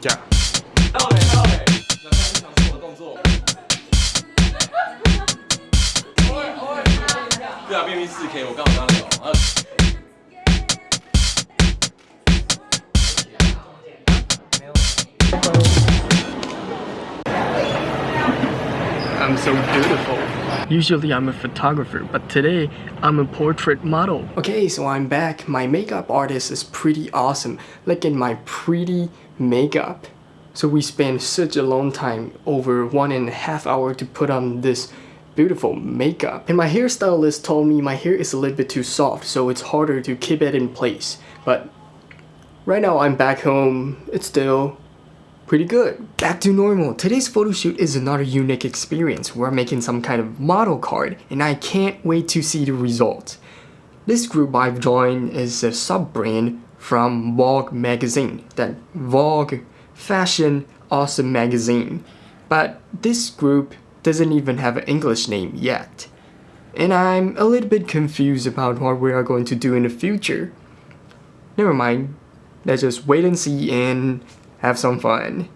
讲。hello hello，来看你想做的动作。对啊，B B 四 K，我刚刚。I'm so beautiful. Usually I'm a photographer, but today I'm a portrait model. Okay, so I'm back. My makeup artist is pretty awesome. Look at my pretty makeup. So we spent such a long time, over one and a half hour to put on this beautiful makeup. And my hairstylist told me my hair is a little bit too soft, so it's harder to keep it in place. But right now I'm back home, it's still pretty good. Back to normal. Today's photo shoot is another unique experience. We're making some kind of model card and I can't wait to see the result. This group I've joined is a sub-brand from Vogue magazine, that Vogue fashion awesome magazine. But this group doesn't even have an English name yet. And I'm a little bit confused about what we are going to do in the future. Never mind, let's just wait and see and have some fun.